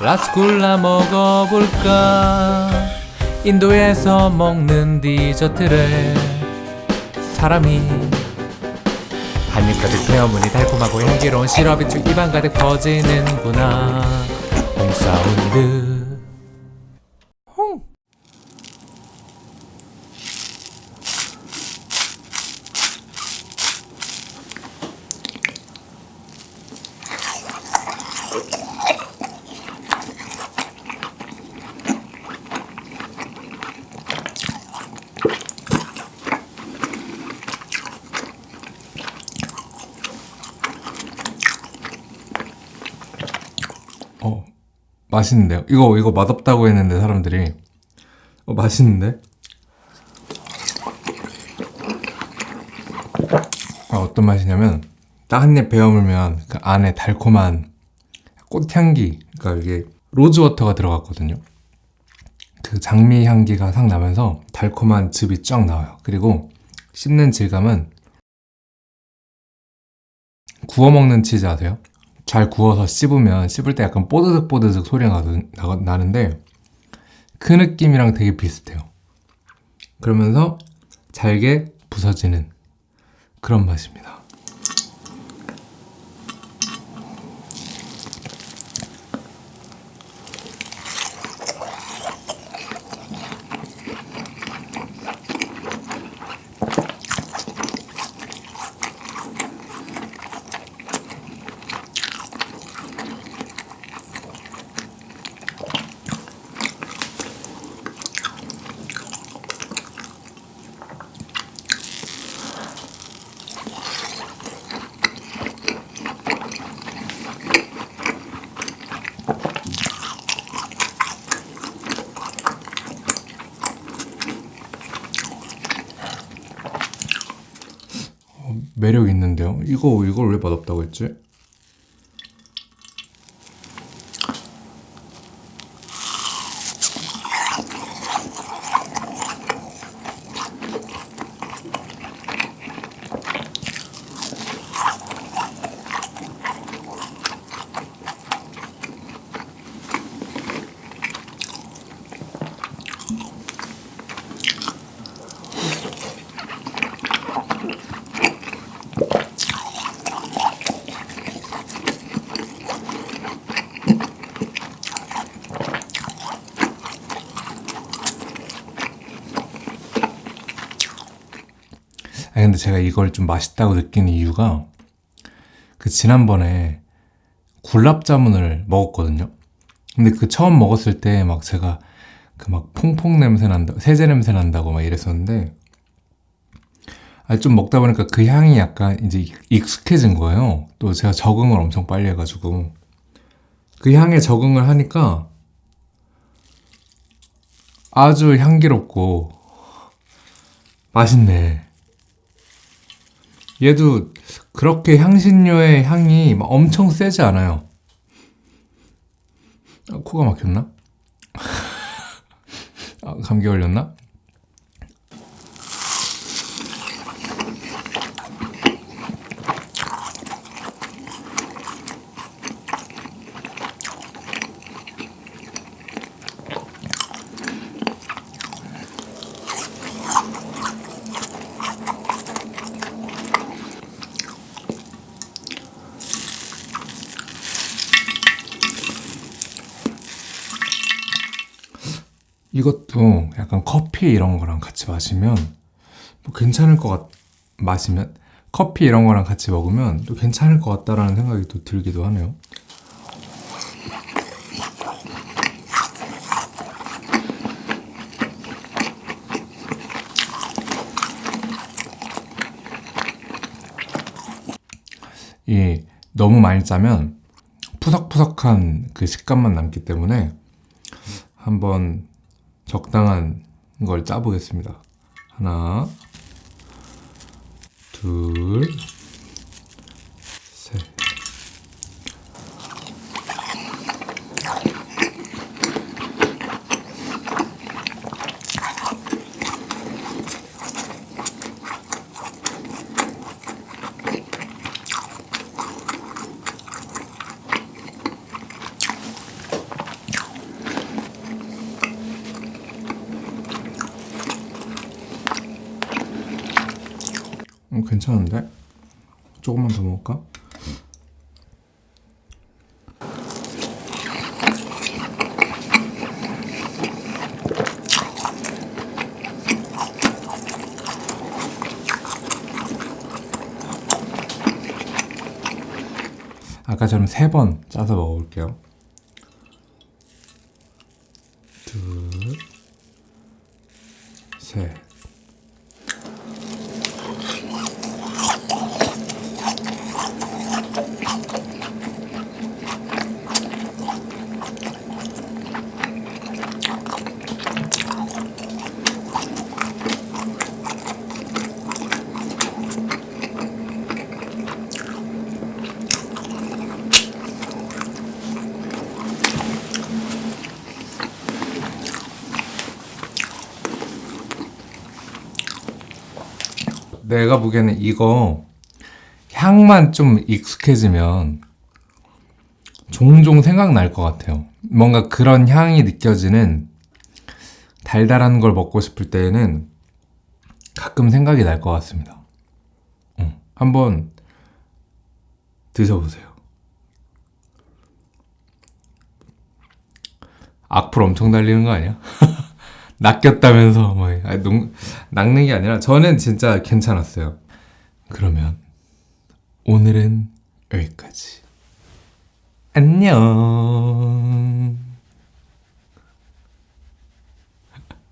라스쿨라 먹어볼까? 인도에서 먹는 디저트를 사람이 한입 가득 베어무니 달콤하고 향기로운 시럽이 쭉 입안 가득 퍼지는구나. 홍사운드 홍 어, 맛있는데요? 이거, 이거 맛없다고 했는데, 사람들이. 어, 맛있는데? 아, 어떤 맛이냐면, 딱 한 입 베어물면 그 안에 달콤한 꽃향기, 그러니까 이게 로즈워터가 들어갔거든요. 그 장미 향기가 싹 나면서 달콤한 즙이 쫙 나와요. 그리고 씹는 질감은 구워 먹는 치즈 아세요? 잘 구워서 씹으면 씹을 때 약간 뽀드득 뽀드득 소리가 나, 나는데 그 느낌이랑 되게 비슷해요. 그러면서 잘게 부서지는 그런 맛입니다. 매력 있는데요. 이거 이걸 왜 맛없다고 했지? 근데 제가 이걸 좀 맛있다고 느끼는 이유가 그 지난번에 굴랍자문을 먹었거든요. 근데 그 처음 먹었을 때 막 제가 그 막 퐁퐁 냄새 난다, 세제 냄새 난다고 막 이랬었는데 아, 좀 먹다 보니까 그 향이 약간 이제 익숙해진 거예요. 또 제가 적응을 엄청 빨리 해가지고 그 향에 적응을 하니까 아주 향기롭고 맛있네. 얘도 그렇게 향신료의 향이 막 엄청 세지 않아요. 아, 코가 막혔나? 아, 감기 걸렸나? 이것도 약간 커피 이런 거랑 같이 마시면 뭐 괜찮을 것 같, 마시면 커피 이런 거랑 같이 먹으면 또 괜찮을 것 같다라는 생각이 또 들기도 하네요. 이 너무 많이 짜면 푸석푸석한 그 식감만 남기 때문에 한번 적당한 걸 짜보겠습니다. 하나, 둘, 음, 괜찮은데? 조금만 더 먹을까? 아까처럼 세 번 짜서 먹어볼게요. 둘, 셋. 내가 보기에는 이거 향만 좀 익숙해지면 종종 생각날 것 같아요. 뭔가 그런 향이 느껴지는 달달한 걸 먹고 싶을 때에는 가끔 생각이 날 것 같습니다. 응. 한번 드셔보세요. 악플 엄청 달리는 거 아니야? 낚였다면서 뭐 아니, 농, 낚는 게 아니라 저는 진짜 괜찮았어요. 그러면 오늘은 여기까지. 안녕.